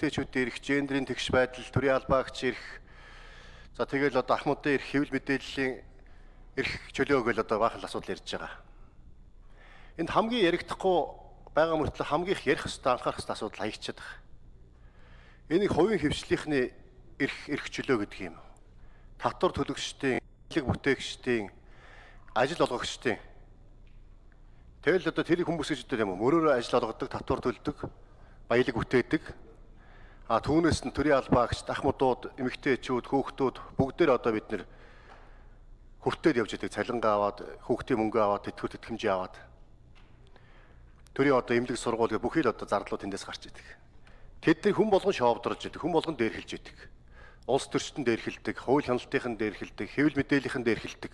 эмэгтэйчүүдийн эрх, гендрийн тэгш байдал, төрийн албаагч эрх за тэгэл одоо ахмадын эрх, хэвлэл мэдээллийн эрх чөлөөг л одоо баахан асуудал ярьж байгаа. Энд хамгийн яригдахгүй байгаа мөртлөө хамгийн их ярих хэвээр анхаарах хэвээр асуудал хаягдчихад байгаа. Энийг хувийн хөвчлийнхний эрх эрх чөлөө гэдэг юм. Татвар төлөгчдийн, хэлэг бүтээгчдийн, ажил олгогчдийн Тэгэл одоо тэр хүмүүс гэж одоо юм мөрөөрөө ажил олгодог, татвар төлдөг, баялаг бүтээдэг. А түүнээс нь төрийн албаагч, ахмадууд, эмэгтэйчүүд, хүүхдүүд бүгдээр одоо бид нэр хүртээд явж идэг цалингаа аваад, хүүхдийн мөнгө аваад, тэтгэвэр тэтгэмжээ аваад. Төрийн одоо эмнэлэг сургууль гэх бүхий л одоо зарлууд тэндээс гарч идэг. Тэдний хүн болгон шоовдорж идэг, хүн болгон дээрхэлж идэг. Улс төрчтөн дээрхэлдэг, хууль хяналтынхан дээрхэлдэг, хэвлэл мэдээллийнхэн дээрхэлдэг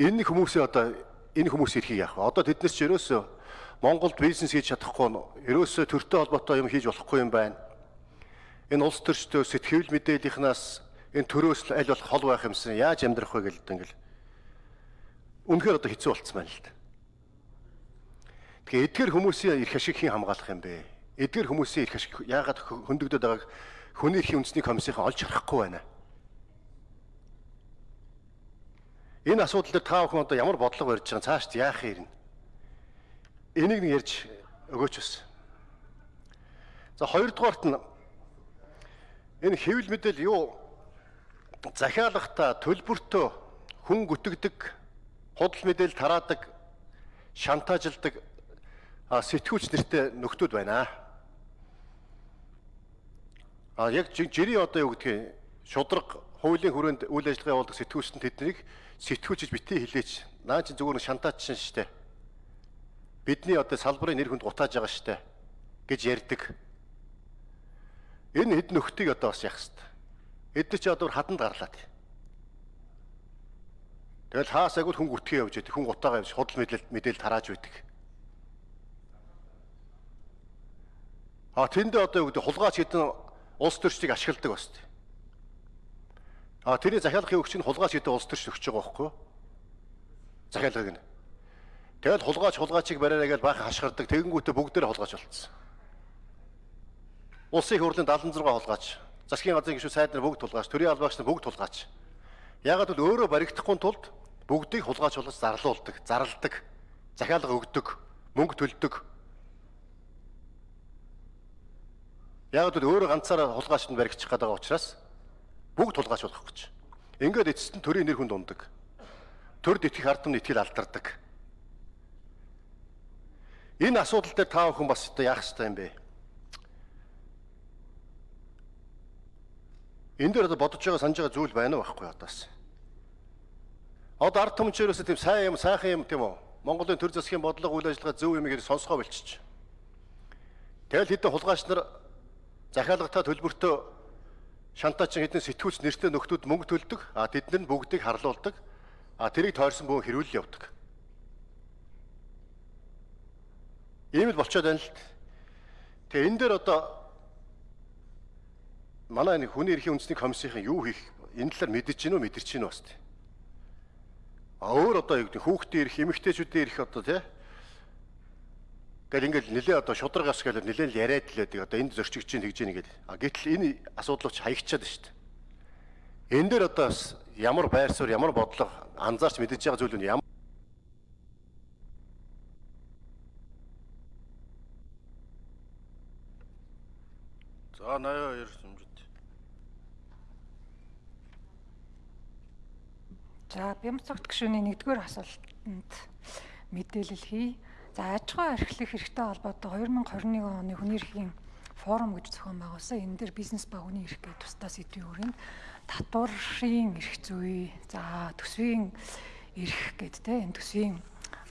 энэ хүмүүсээ одоо энэ хүмүүс эрхийг яах вэ? Одоо тэднээс ч ерөөсөө Монголд бизнес хийж чадахгүй ерөөсөө төртэй холбоотой юм хийж болохгүй юм байна. Энэ улс төрчдөө сэтгэл мэдээллийнхнаас энэ төрөөс аль болох хол байх юмсан яаж амьдрах вэ гэлдэг ингээл. Үнэхээр одоо хэцүү болцсон байна л да. Тэгэхээр эдгээр хүмүүсийн эрх ашиг хэн хамгаалах юм бэ? Эдгээр хүмүүсийн эрх ашиг яагаад хөндөгдөд байгааг хүний эрхийн үндэсний комиссийн олж харахгүй байна. Энэ асуудал дээр та бүхэн одоо ямар бодлого барьж байгаа цаашд яах юм? Энийг нэг ярьж өгөөч бас. За хоёрдугаарт нь энэ хэвлэл мэдээл юу захиалгахта төлбөртөө хүн гүтгдэг, худал мэдээл тараадаг, шантажилдаг сэтгүүлч нэртэй нөхдүүд байна. А яг жирийн одоо юу гэдгийг шудраг хуулийн хүрээнд үйл ажиллагаа явуулдаг сэтгүүлчтэй тэднийг сэтгүүлчж битгий хилээч. Наа чи зүгээр шантаач шин штэ. Бидний одоо салбарын нэр хүнд гутааж байгаа штэ гэж ярьдаг. Энэ хэд нөхдийг одоо бас яах хэвээр. Эдгээр чи одоо хаданд гарлаад. Тэгэл хаас агуул хүн гүтгэе явж байдаг. Хүн гутаагаа явж худал мэдээлэл мэдээлэл тарааж байдаг. А тэндээ одоо юу гэдэг хулгайч хэдэн улс төрчдийг ашигладаг баст. А тэрний захиалгын өгч нь хулгайч гэдэг улс төрч өгч байгаа байхгүй юу? Захиалгыг нь. Тэгэл хулгайч хулгайчийг бариараа гэж баахан хашгирдаг. Тэгэнгүүтээ бүгдээр хулгайч болцсон. Улсын их хурлын 76 хулгайч, засгийн газрын гишүүн сайд нар бүгд хулгайч, төрийн албаагч нар бүгд хулгайч. Ягаад гэвэл өөрөө баригдахгүй тулд бүгдийг хулгайч болгож зарлуулдаг, зарладаг, захиалга өгдөг, мөнгө төлдөг. Ягаад гэвэл өөрөө ганцаараа хулгайчд баригдчих гээд байгаа учраас бүгд тулгаач болох гэж. Ингээд эцэст нь төрийн нэр хүнд ундаг. Төрд итгэх ардам итгэл алдардаг. Энэ асуудал дээр та бүхэн бас одоо яах ёстой юм бэ? Энэ дээр одоо бодож байгаа санаж байгаа зүйл байна уу байхгүй одоос. Одоо ард түмчээрээс тийм сайн юм, сайхан юм тийм үү? Монголын төр засгийн бодлого үйл ажиллагаа зөв юм гэж сонсгоо болчих. Тэгэл хэдэн хулгайч нар захиалгатаа төлбөртөө шантаач хэдэн сэтгүүлч нэртэй нөхдүүд мөнгө төлдөг. А тэднэр нь бүгдийг харлуулдаг. А тэрийг тойрсон бүхэн хэрүүл явдаг. Ийм л болчиход байна л. Тэгээ энэ дээр одоо манай нэг хүний эрхийн үндэсний комиссийн юу хийх энэ талаар мэдэж гинөө мэдэрч гинөө бас. А өөр одоо юу гэдэг хүүхдийн эрх, эмэгтэйчүүдийн эрх одоо тий Тэгэл ингээл нилээ одоо шудраг ас гэхэл нилээ л яриад л байдаг. Одоо энд зөрчигч чинь тэгж ийн гэдэг. А гэтэл энэ асуудал ч хаягчаад шүү дээ. Энэ дээр одоо бас ямар байр суурь, ямар бодлого анзаарч мэдэж байгаа зүйл нь ямар За 82 хэмжээд. За Бямцогт гишүүний нэгдүгээр асуултанд мэдээлэл хий. За аж ахуй эрхлэх хэрэгтэй холбоотой 2021 оны хүний эрхийн форум гэж зохион байгуулсан. Энэ дээр бизнес ба хүний эрх гэдэг тусдаа сэдвийн хүрээнд татварын эрх зүй, за төсвийн эрх те энэ төсвийн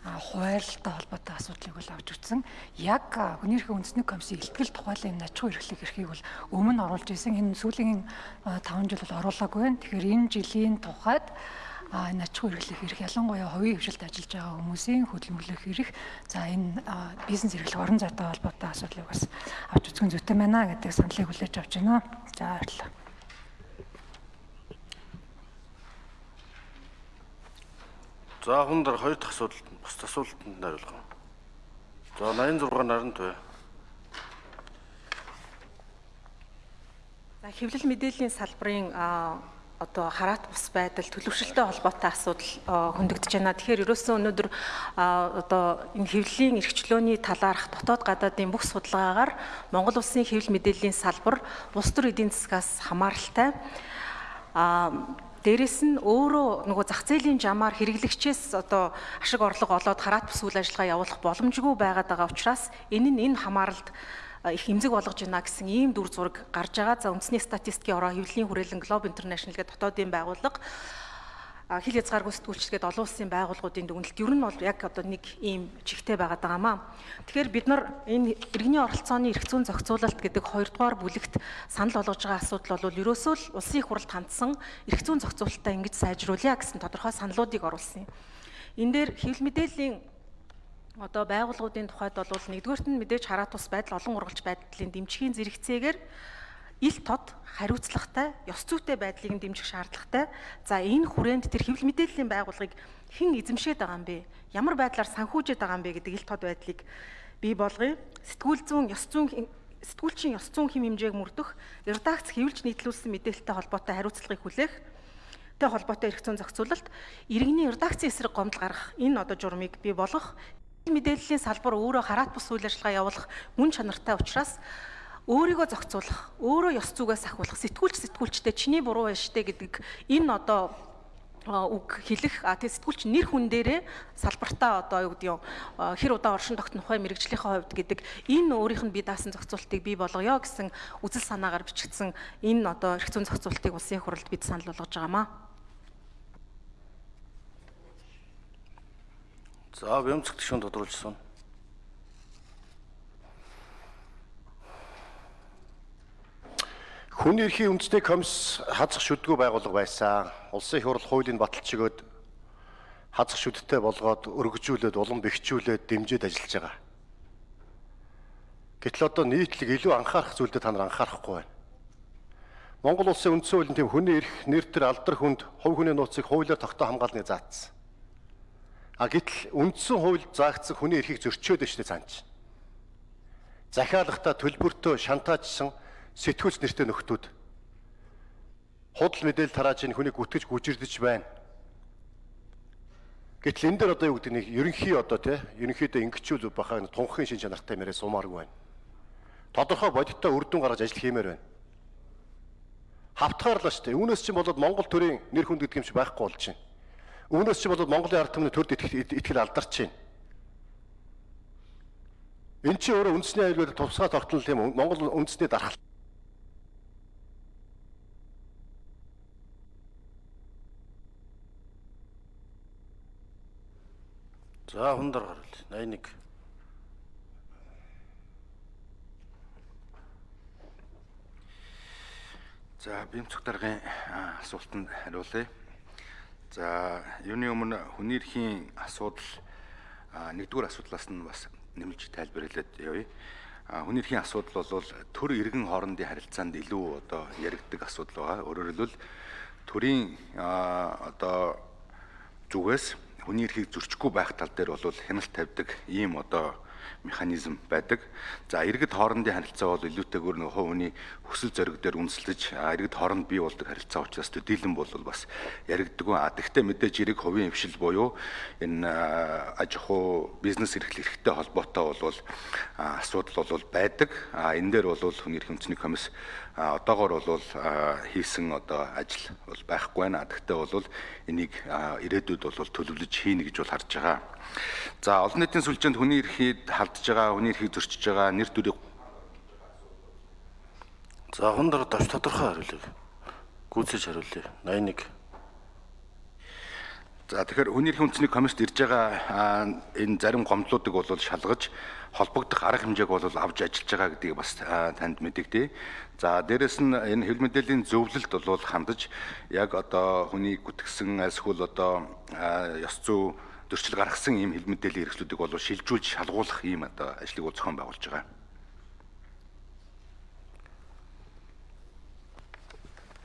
хуваарлалтай холбоотой асуудлыг бол авч үзсэн. Яг хүний эрхийн үндэсний комиссийн илтгэл тухайлан энэ аж ахуй эрхлэх эрхийг бол өмнө оруулж исэн. Энэ сүүлийн 5 жил бол оруулаагүй байна. Тэгэхээр энэ жилийн тухайд а энэ аж ахуй эрхлэх эрх ялангуяа хувийн хвшилд ажиллаж байгаа хүмүүсийн хөдөлмөрлөх эрх за энэ бизнес эрхлэх орон зайтай холбоотой асуудлыг бас авч үзэх зүйтэй байна гэдэг саналыг хүлээж авч байна. За баярлалаа. За хүн дээр хоёр дахь асуулт нь бус асуултанд нь хариулах. За 86 наранд бай. За хэвлэл мэдээллийн салбарын одоо хараат бус байдал төлөвшөлттэй холбоотой асуудал хөндөгдөж байна. Тэгэхээр ерөөсөн өнөөдөр одоо энэ хэвлэлийн эрхчлөөний талаарх дотоод гадаадын бүх судалгаагаар Монгол улсын хэвлэл мэдээллийн салбар улс төр эдийн засгаас хамааралтай а Дээрэс нь өөрөө нөгөө зах зээлийн жамаар хэрэглэгчээс одоо ашиг орлого олоод хараат бус үйл ажиллагаа явуулах боломжгүй байгаад байгаа учраас энэ нь энэ хамааралд их эмзэг болгож байна гэсэн ийм дүр зураг гарч байгаа. За үндэсний статистикийн ороо хэвлэлийн хүрээлэн Globe International гэдэг дотоодын байгууллага хил хязгааргүй сэтгүүлчгээд олон улсын байгууллагуудын дүгнэлт ер нь бол яг одоо нэг ийм чигтэй байгаад байгаамаа. Тэгэхээр бид нар энэ иргэний оролцооны эрх зүйн зохицуулалт гэдэг хоёрдугаар бүлэгт санал болгож байгаа асуудал бол ерөөсөө л улсын их хурлд хандсан эрх зүйн зохицуулалтаа ингэж сайжруулъя гэсэн тодорхой саналуудыг оруулсан юм. Энэ дээр хэвлэл мэдээллийн одоо байгууллагуудын тухайд бол нэгдүгээрт нь мэдээж хараат тус байдал олон ургалж байдлын дэмжихийн зэрэгцээгээр ил тод хариуцлагатай, ёс зүйтэй байдлыг нь дэмжих шаардлагатай. За энэ хүрээнд тэр хэвлэл мэдээллийн байгууллагыг хэн эзэмшээд байгаа юм бэ? Ямар байдлаар санхүүжээд байгаа юм бэ гэдэг ил тод байдлыг бий болгоё. Сэтгүүл зүүн, ёс зүйн сэтгүүлчийн ёс зүйн хэм хэмжээг мөрдөх, редакц хэвлж нийтлүүлсэн мэдээлэлтэй холбоотой хариуцлагыг хүлээх тэй холбоотой эрх зүйн зохицуулалт иргэний редакцийн эсрэг гомдол гаргах энэ одоо журмыг бий болгох мэдээллийн салбар өөрөө хараат бус үйл ажиллагаа явуулах мөн чанартай учраас өөрийгөө зохицуулах, өөрөө ёс зүгээс ахиулах, сэтгүүлч сэтгүүлчтэй чиний буруу байна штэ гэдэг энэ одоо үг хэлэх а тэгээ сэтгүүлч нэр хүн дээрээ салбартаа одоо юу гэдэг юм хэр удаа оршин тогтнох вэ мэрэгжлийнхээ хувьд гэдэг энэ өөрийнх нь бие даасан зохицуултыг бий болгоё гэсэн үзэл санаагаар бичигдсэн энэ одоо эрх зүйн зохицуултыг улсын хурлд бид санал болгож байгаамаа. За бямцгт шүүн тодруулжсэн. Хүний эрхийн үндэсний комисс хазах шүдгүү байгууллага байсан. Улсын хуулийн баталж өгөөд хазах шүдтэй болгоод өргөжүүлээд улам бэхжүүлээд дэмжиж ажиллаж байгаа. Гэтэл одоо нийтлэг илүү анхаарах зүйлдээ та нар анхаарахгүй байна. Монгол улсын үндсэн хуулийн тэм хүний эрх, нэр төр алдар хүнд хувь хүний нууцыг хуулиар тогтоо хамгаалныг заасан. А гэтэл үндсэн хууль заагдсан хүний эрхийг зөрчөөд өштэй цаанч. Захиалгата төлбөртөө шантаажсан сэтгүүлч нэртэй нөхдүүд худал мэдээлэл тарааж энэ хүнийг үтгэж гүжирдэж байна. Гэтэл энэ дээр одоо юу гэдэг нэг ерөнхий одоо тий ерөнхийдөө ингэчүүл бахаа тунхын шин чанартай мэрээ сумааргүй байна. Тодорхой бодиттой үр дүн гаргаж ажил хиймээр байна. Хавтгаарлаа шүү дээ. Үүнээс чинь болоод Монгол төрийн нэр хүнд гэдэг юм чи байхгүй болж байна. Үүнээс чинь болоод Монголын ард түмний төрд итгэл алдарч байна. Эн чинь өөрөө үндэсний аюулгүй тусгай тогтнол тийм Монгол үндэсний дархал За хундар гарвал 81. За бимцэг даргын асуултанд хариулъя. За юуны өмнө хүний эрхийн асуудал нэгдүгээр асуудлаас нь бас нэмэлж тайлбарлаад явъя. Хүний эрхийн асуудал бол төр иргэн хоорондын харилцаанд илүү одоо яригддаг асуудал байгаа. Өөрөөр хэлбэл төрийн одоо зүгээс хүний эрхийг зөрчихгүй байх тал дээр бол хяналт тавьдаг ийм одоо механизм байдаг. За иргэд хоорондын харилцаа бол илүүтэйгээр нэг хувь хүний хүсэл зориг дээр үндэслэж иргэд хооронд бий болдог харилцаа учраас төдийлөн бол бас яригддаг. А тэгвэл мэдээж эрэг хувийн хвшил буюу энэ аж ахуй бизнес эрхлэл эрхтэй холбоотой бол асуудал бол байдаг. А энэ дээр бол хүний эрх үндэсний комисс одоогор бол хийсэн одоо ажил бол байхгүй байна. Тэгвэл бол энийг ирээдүйд бол төлөвлөж хийнэ гэж бол харж байгаа. За олон нийтийн сүлжээнд хүний эрхийг халдж байгаа, хүний эрхийг зөрчиж байгаа нэр төрийг За хондөр давч тодорхой хариулъя. Гүйцэж хариулъя. 81. За тэгэхээр хүний эрхийн үндэсний комиссд ирж байгаа энэ зарим гомдлуудыг бол шалгаж холбогдох арга хэмжээг бол авч ажиллаж байгаа гэдгийг бас танд мэдэгдэе. За дээрэс нь энэ хэвлэл мэдээллийн зөвлөлт бол хандаж яг одоо хүний гүтгсэн эсвэл одоо ёс зүй зөрчил гаргасан ийм хэл мэдээллийн хэрэгслүүдийг бол шилжүүлж шалгуулах ийм одоо ажлыг бол зохион байгуулж байгаа.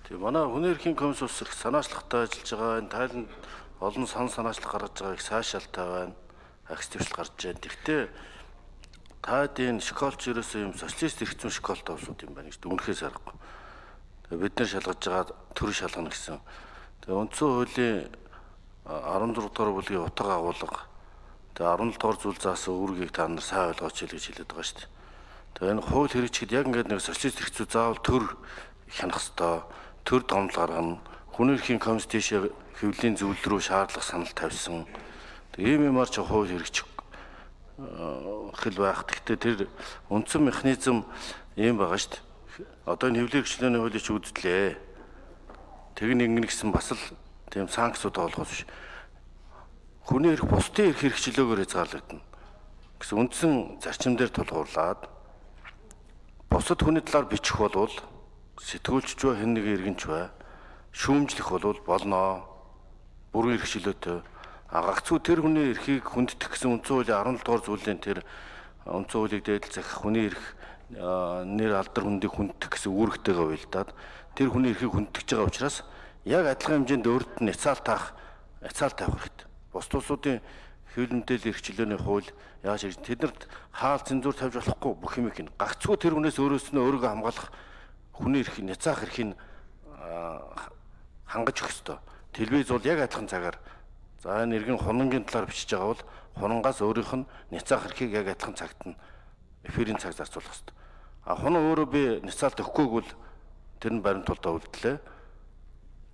Тэгээ манай хүний эрхийн комисс ус их санаачлагтай ажиллаж байгаа. Энэ тайланд олон сан санаачлах гаргаж байгаа их сайшаалтай байна. Акс төвшил гарч байна. Тэгтээ таад энэ школч ерөөсөө юм социалист эрх зүйн школтой улсууд юм байна гэж дүнхээс аргагүй. Тэгээ бид нар шалгаж байгаа төр шалгана гэсэн. Тэгээ үндсэн хуулийн 16 дугаар бүлгийн утга агуулга тэгээ 17 дугаар зүйл заасан үүргийг та нар сайн ойлгооч гэж хэлээд байгаа шүү дээ. Тэгээ энэ хууль хэрэгжихэд яг ингээд нэг социалист хэрэгцүү заавал төр хянах хэвээр төр домл гаргана. Хүний эрхийн тийшээ хэвлэлийн зөвлөл рүү шаардлага санал тавьсан. Ийм юмар ч хууль хэрэгжих хэл байх. Гэхдээ тэр үндсэн механизм ийм байгаа шүү дээ. Одоо энэ хэвлэлийн хэрэгчлээний хуулийг ч үзтлээ. Тэг нэг нэгсэн бас л тийм санкцууд олгох биш. Хүний эрх бусдын эрх хэрэгчлөөгөөр хязгаарлагдана гэсэн үндсэн зарчим дээр тулгуурлаад бусад хүний талаар бичих болвол сэтгүүлч ч хэн нэг иргэнч бай шүүмжлэх болвол болно бүрэн эрх чөлөөтэй агагцгүй тэр хүний эрхийг хүнддэх гэсэн үндсэн хуулийн 17 дугаар зүйлийн тэр үндсэн хуулийг дээдл захих хүний эрх нэр алдар хүндийг хүнддэх гэсэн үүрэгтэйгээ уялдаад тэр хүний эрхийг хүнддэж байгаа учраас яг адилхан хэмжээнд өөрт нь яцаал таах яцаал тавих хэрэгтэй. Бус улсуудын хэвлэл мэдээлэл эрх чөлөөний хууль яаж ирж тэднэрт хаал цензуур тавьж болохгүй бүх юм их гагцгүй тэр хүнээс өөрөөс нь өөрийгөө хамгаалах хүний эрх няцаах эрхийг хангаж өгөх ёстой. Телевиз бол яг адилхан цагаар за энэ иргэн хунангийн талаар бичиж байгаа бол хунгаас өөрийнх нь няцаах эрхийг яг адилхан цагт нь эфирийн цаг зарцуулах хэрэгтэй. А хунан өөрөө би няцаалт өгөхгүйг бол тэр нь баримтуулалтаа үлдлээ.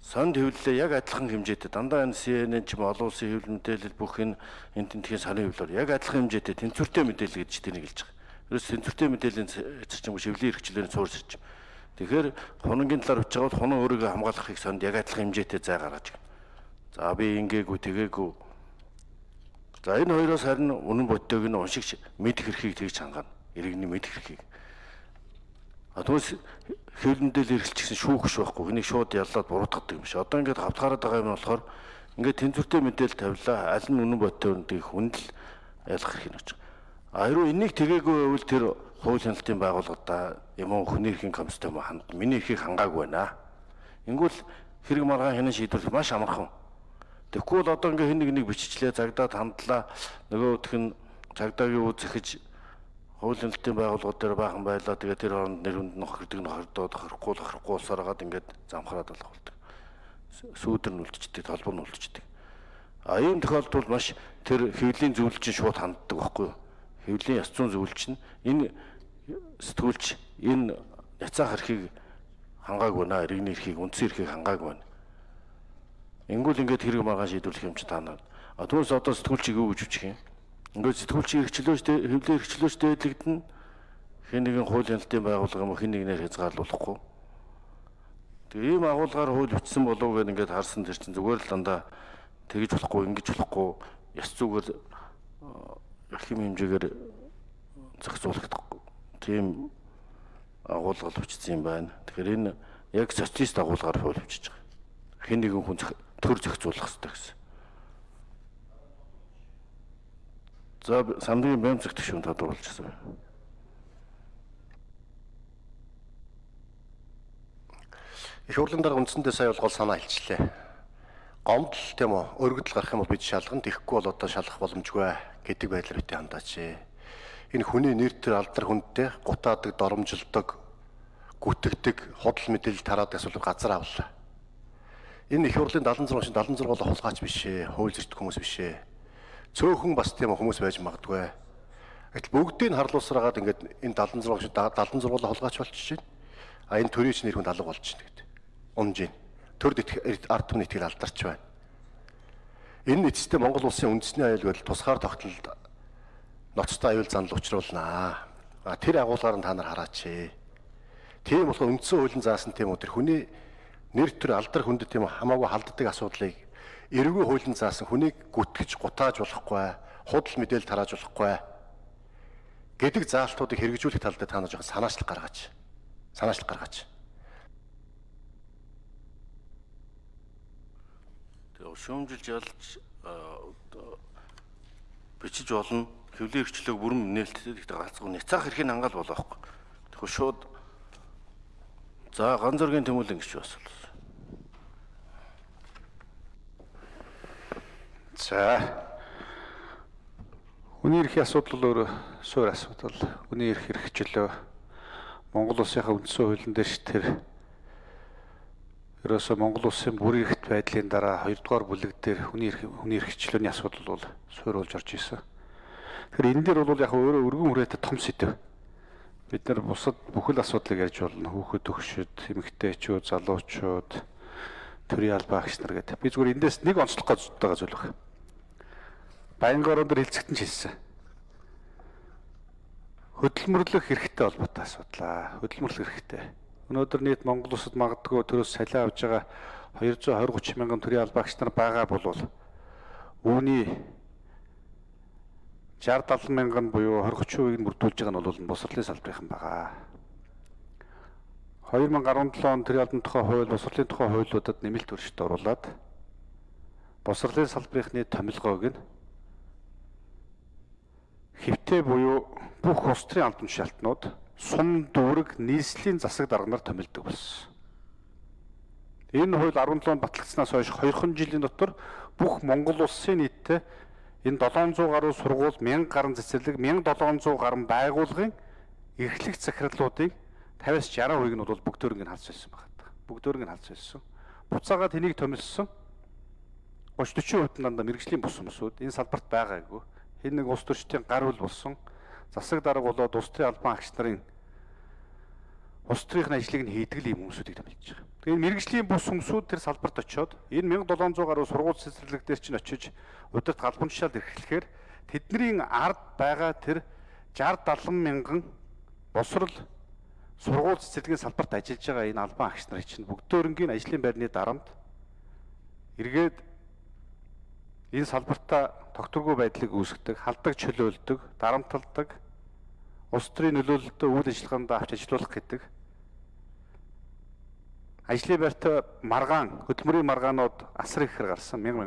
Сонд хэвлэлээ яг адилхан хэмжээтэй дандаа энэ CNN ч юм олон улсын хэвлэл мэдээлэл бүх энэ энэ тентхийн санын хэвлэлээр яг адилхан хэмжээтэй тэнцвэртэй мэдээлэл гэж тэнийг хэлж байгаа. Ерөөс тэнцвэртэй мэдээллийн зарчим шивлийн хэрэгчлээний цуур зарчим. Тэгэхээр хунангийн талаар бичиж байгаа бол хунан өөрийгөө хамгаалахыг сонд яг адилхан хэмжээтэй зай гаргаж байна. За би ингээгүй тэгээгүй. За энэ хоёроос харин үнэн бодтойг нь уншигч мэдэх эрхийг тэгж хангана. Иргэний мэдэх эрхийг. А түүнээс хэвлэмдэл эргэлч гэсэн шүүхш байхгүй. Энийг шууд яллаад буруутгадаг юм шиг. Одоо ингээд хавтгаараад байгаа юм болохоор ингээд тэнцвэртэй мэдээлэл тавилаа. Аль нь үнэн бодтой үнийг хүндэл ялах хэрэг очиж. А хэрвээ энийг тгээггүй байвал тэр хууль хяналтын байгууллагада юм уу хүний эрхийн комисстэй маа ханд миний эрхийг хангаагүй байна. Ингүүл хэрэг маргаан хянан шийдвэрлэх маш амархан. Бол одоо ингээ хэн нэг нэг биччихлээ цагдаад хандлаа нөгөөх нь цагдаагийн үе зэхэж хууль хяналтын байгууллагууд дээр баахан байлаа тэгээ тэр хооронд нэр хүнд нөх хэрдэг нөхөрдөөд хөрөхгүй хөрөхгүй усараад ингээд замхраад болох болдог. Сүүдэр нь үлдчихдэг, толбор нь үлдчихдэг. А ийм тохиолдолд маш тэр хэвлийн зөвлөлчин шууд ханддаг байхгүй юу? Хэвлийн яс зүүн зөвлөлч нь энэ сэтгүүлч энэ яцаах эрхийг хангаагүй наа иргэний эрхийг үндсэн эрхийг хангаагүй байна. Ингүүл ингээд хэрэг маргаан шийдвэрлэх юм чи таанаа. А түүнээс одоо сэтгүүлчийг юу гэж үчих юм? Ингээд сэтгүүлчийн эрхчлөөч хэвлээ эрхчлөөч дээдлэгдэн хэн нэгэн хууль хяналтын байгууллага юм хэн нэгнээр хязгаарлуулахгүй. Тэгээ ийм агуулгаар хууль бичсэн болов гэд ингээд харсан тэр чинь зүгээр л дандаа тэгж болохгүй ингэж болохгүй яс зүгээр их юм хэмжээгээр зохицуулагдахгүй тийм агуулгал бичсэн юм байна. Тэгэхээр энэ яг социалист агуулгаар хууль бичиж байгаа. Хэн нэгэн хүн төр зохицуулах хэрэгтэй гэсэн. За самдын бэм зэгтэх шүүн тодруулчихсан байна. Их хурлын дараа үндсэндээ сая бол гол санаа хэлчихлээ. Гомдол тийм үү өргөдөл гарах юм бол бид шалгана. Тэгэхгүй бол одоо шалгах боломжгүй гэдэг байдлаар битээ хандаач энэ хүний нэр төр алдар хүндтэй гутаадаг, доромжилдог, гүтгдэг, худал мэдээлэл тараад эсвэл газар авлаа. Энэ их хурлын 76 шин 76 бол хулгайч биш ээ, хууль зөрчил хүмүүс биш ээ. Цөөхөн бас тийм хүмүүс байж магадгүй. Гэтэл бүгдийг харлуусраагаад ингээд энэ 76 шин 76 хулгайч болчихж байна. А энэ төрийн чинь нэр хүнд алга болчихно гэдэг. Унжийн. Төр ард түмний итгэл алдарч байна. Энэ эцэстээ Монгол улсын үндэсний аюул байдал тусгаар тогтолд ноцтой аюул занал учруулнаа. А тэр агуулгаар нь та нар хараач. Тийм болохоор үндсэн хуулийн заасан тийм үү тэр хүний нэр төр алдар хүндэт тийм хамаагүй халддаг асуудлыг эргүү хуулийн заасан хүнийг гүтгэж гутааж болохгүй, худал мэдээлэл тарааж болохгүй гэдэг заалтуудыг хэрэгжүүлэх тал дээр та нар жоохон санаачлах гаргаач. Санаачлах гаргаач. Тэгээ шүүмжилж ялж бичиж болно хөвлийн эрхчлөөг бүрэн нээлттэй гэхдээ ганцхан няцаах эрхийг хангаал болох байхгүй. Тэгэхээр шууд за ган зөргийн тэмүүлэн гэж бас бол. За. Хүний эрхийн асуудал өөр суур асуудал. Хүний эрх хэрэгчлөө Монгол улсынхаа үндсэн хуулийн дээр тэр ерөөсөө Монгол улсын бүрийн эрхт байдлын дараа 2 дугаар бүлэг дээр хүний эрх хүний эрхчлөөний асуудал бол суурилж орж исэн. Тэгэхээр энэ дээр бол яг өөрөө өргөн хүрээтэй том сэдв. Бид нар бусад бүхэл асуудлыг ярьж болно. Хүүхэд төгшөд, эмэгтэйчүүд, залуучууд, төрийн албаа агч нар гэдэг. Би зүгээр эндээс нэг онцлох гэж байгаа зүйл байна. Баянгын орон дээр хэлцэгтэн ч хэлсэн. Хөдөлмөрлөх хэрэгтэй холбоотой асуудлаа. Хөдөлмөрлөх хэрэгтэй. Өнөөдөр нийт Монгол улсад магадгүй төрөөс салиа авж байгаа 220 30 мянган төрийн албаагч нар байгаа болвол үүний 60 70 мянган буюу 20 30%-ийг нь бүрдүүлж байгаа нь бол босрлын салбарынхан байгаа. 2017 он төрийн албан тухай хууль босрлын тухай хуулиудад нэмэлт өршөлт оруулад босрлын салбарынхны томилгоог нь хэвтээ буюу бүх улс төрийн албан тушаалтнууд сум дүүрэг нийслэлийн засаг дарганаар томилдог болсон. Энэ хууль 17 онд батлагдсанаас хойш 2хан жилийн дотор бүх Монгол улсын нийтдээ энэ 700 гаруй сургууль 1000 гаруй цэцэрлэг 1700 гаруй байгууллагын эрхлэх захирлуудын 50-аас 60% нь бол бүгдөө ингэ халж байсан байна. Бүгдөө ингэ халж байсан. Буцаага тэнийг томилсон 30-40% нь дандаа мэрэгжлийн бус хүмүүсүүд энэ салбарт байгаагүй хэн нэг улс төрчдийн гар үл болсон засаг дарга болоод улс төрийн албан агч нарын улс төрийн ажлыг нь хийдэг л юм хүмүүсүүдийг томилж байгаа. Тэгээ энэ мэрэгжлийн бус хүмүүсүүд тэр салбарт очиод энэ 1700 гаруй сургууль цэцэрлэг дээр чинь очиж удирд галбан тушаал эрхлэхээр тэдний ард байгаа тэр 60 70 мянган босрал сургууль цэцэрлэгийн салбарт ажиллаж байгаа энэ албан агч нар чинь бүгдөөрөнгийн ажлын байрны дарамт эргээд энэ салбартаа тогтворгүй байдлыг үүсгэдэг, халдаг чөлөөлдөг, дарамталдаг, улс төрийн нөлөөлөлтөд үйл ажиллагаанд авч ажиллах гэдэг ажлын байртай маргаан хөдөлмөрийн маргаанууд асар ихээр гарсан. 1000